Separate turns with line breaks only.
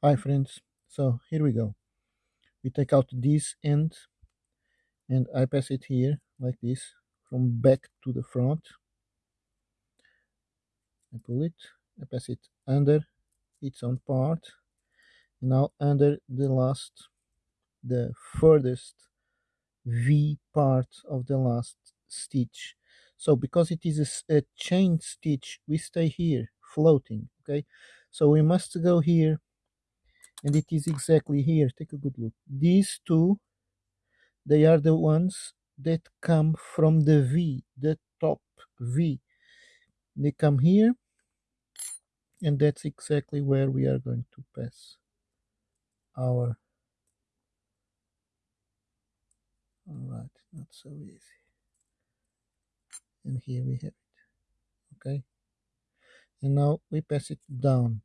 Hi friends, so here we go. We take out this end and I pass it here like this from back to the front. I pull it, I pass it under its own part. Now under the last, the furthest V part of the last stitch. So because it is a, a chain stitch, we stay here floating, okay? So we must go here and it is exactly here. Take a good look. These two they are the ones that come from the V the top V. They come here and that's exactly where we are going to pass our alright not so easy. And here we have it. Okay. And now we pass it down